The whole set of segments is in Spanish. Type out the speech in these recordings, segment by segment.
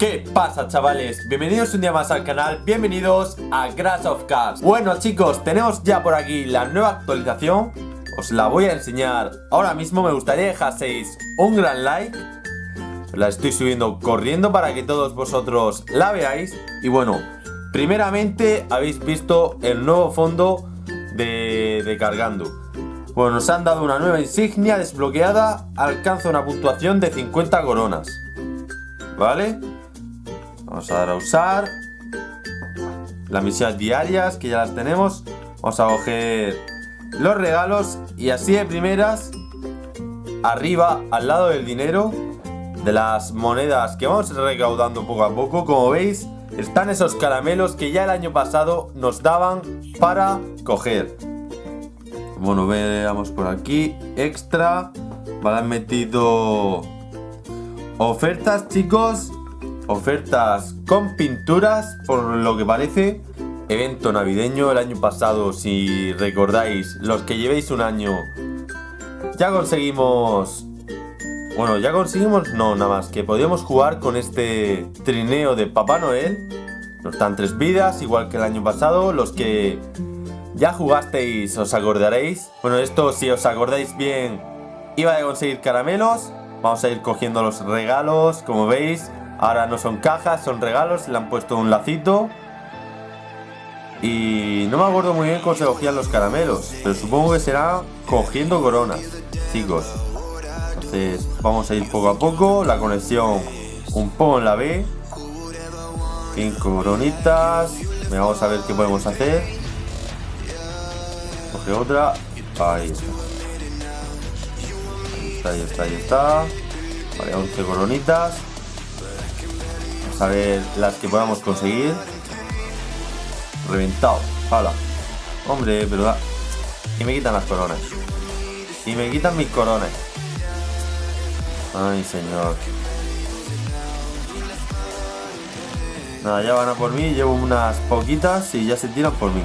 ¿Qué pasa chavales? Bienvenidos un día más al canal, bienvenidos a Grass of Cars Bueno chicos, tenemos ya por aquí la nueva actualización. Os la voy a enseñar. Ahora mismo, me gustaría dejaseis un gran like. La estoy subiendo corriendo para que todos vosotros la veáis. Y bueno, primeramente habéis visto el nuevo fondo de, de cargando Bueno, nos han dado una nueva insignia desbloqueada. Alcanza una puntuación de 50 coronas. ¿Vale? Vamos a dar a usar. Las misiones diarias, que ya las tenemos. Vamos a coger los regalos. Y así de primeras, arriba, al lado del dinero, de las monedas que vamos recaudando poco a poco, como veis, están esos caramelos que ya el año pasado nos daban para coger. Bueno, veamos por aquí. Extra. Vale, han metido ofertas, chicos ofertas con pinturas, por lo que parece. Evento navideño el año pasado, si recordáis, los que llevéis un año, ya conseguimos... Bueno, ya conseguimos, no, nada más, que podíamos jugar con este trineo de Papá Noel. Nos dan tres vidas, igual que el año pasado. Los que ya jugasteis os acordaréis. Bueno, esto si os acordáis bien, iba a conseguir caramelos. Vamos a ir cogiendo los regalos, como veis. Ahora no son cajas, son regalos, le han puesto un lacito. Y no me acuerdo muy bien cómo se cogían los caramelos, pero supongo que será cogiendo coronas, chicos. Entonces vamos a ir poco a poco, la conexión un poco en la B. Cinco coronitas. Vamos a ver qué podemos hacer. Coge otra. Ahí está. Ahí está, ahí está, ahí está. Vale, 11 coronitas a ver las que podamos conseguir. Reventado. Hala. Hombre, pero Y me quitan las coronas. Y me quitan mis coronas. Ay, señor. Nada, ya van a por mí. Llevo unas poquitas y ya se tiran por mí.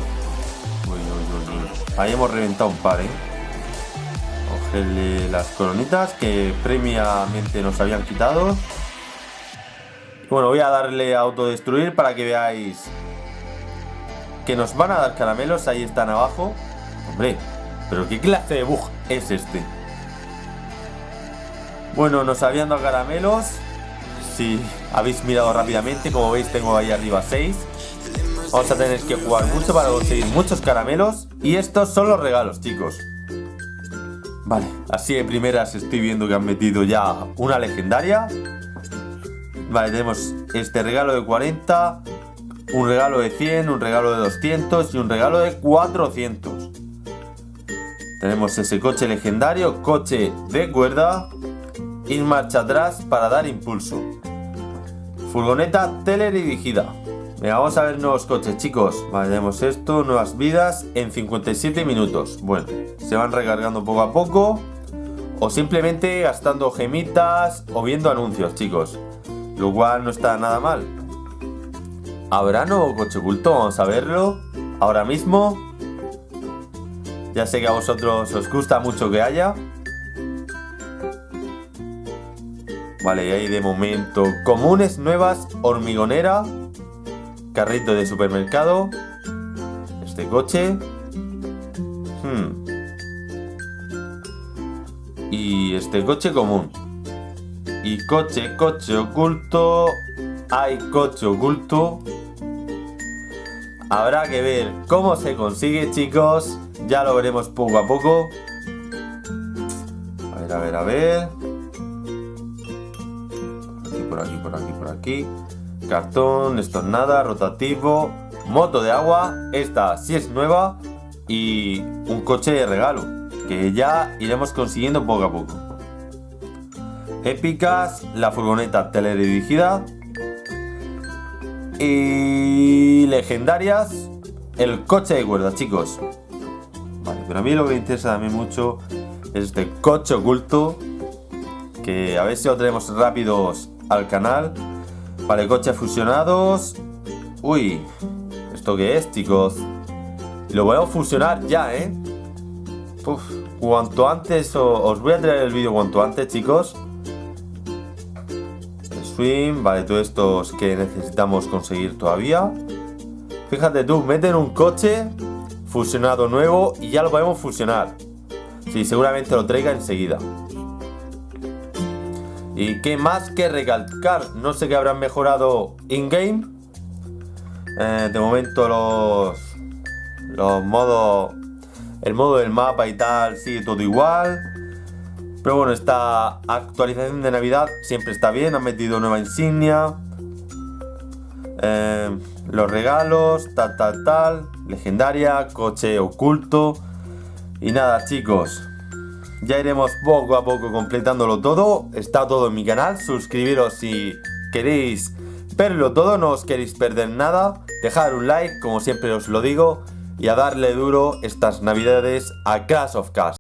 Ahí hemos reventado un par, ¿eh? Cogerle las coronitas que previamente nos habían quitado. Bueno, voy a darle a autodestruir para que veáis que nos van a dar caramelos. Ahí están abajo. Hombre, pero ¿qué clase de bug es este? Bueno, nos habían dado caramelos. Si habéis mirado rápidamente, como veis tengo ahí arriba 6. Vamos a tener que jugar mucho para conseguir muchos caramelos. Y estos son los regalos, chicos. Vale, así de primeras estoy viendo que han metido ya una legendaria. Vale, tenemos este regalo de 40, un regalo de 100, un regalo de 200 y un regalo de 400. Tenemos ese coche legendario, coche de cuerda, y marcha atrás para dar impulso. Furgoneta teledirigida. Venga, vamos a ver nuevos coches, chicos. Vale, tenemos esto, nuevas vidas en 57 minutos. Bueno, se van recargando poco a poco. O simplemente gastando gemitas o viendo anuncios, chicos. Lo cual no está nada mal. ¿Habrá nuevo coche oculto? Vamos a verlo. Ahora mismo. Ya sé que a vosotros os gusta mucho que haya. Vale, y ahí de momento comunes nuevas, hormigonera, carrito de supermercado, este coche. Hmm. Y este coche común. Y coche, coche oculto. Hay coche oculto. Habrá que ver cómo se consigue, chicos. Ya lo veremos poco a poco. A ver, a ver, a ver. Aquí, por aquí, por aquí, por aquí. Cartón, esto es nada, rotativo. Moto de agua, esta sí es nueva. Y un coche de regalo, que ya iremos consiguiendo poco a poco épicas, la furgoneta teledirigida y legendarias, el coche de cuerda, chicos. Vale, pero a mí lo que me interesa también mucho es este coche oculto, que a ver si lo tenemos rápidos al canal. Vale, coches fusionados. Uy, ¿esto qué es, chicos? Lo a fusionar ya, ¿eh? Cuanto antes, os voy a traer el vídeo cuanto antes, chicos Swim, vale, todos estos que necesitamos conseguir todavía. Fíjate tú, meten un coche fusionado nuevo y ya lo podemos fusionar. Sí, seguramente lo traiga enseguida. ¿Y qué más que recalcar? No sé qué habrán mejorado in-game. Eh, de momento los, los modos... El modo del mapa y tal sigue todo igual. Pero bueno, esta actualización de Navidad siempre está bien. Han metido nueva insignia. Eh, los regalos, tal, tal, tal. Legendaria, coche oculto. Y nada, chicos. Ya iremos poco a poco completándolo todo. Está todo en mi canal. Suscribiros si queréis verlo todo. No os queréis perder nada. Dejar un like, como siempre os lo digo. Y a darle duro estas navidades a Clash of Cars.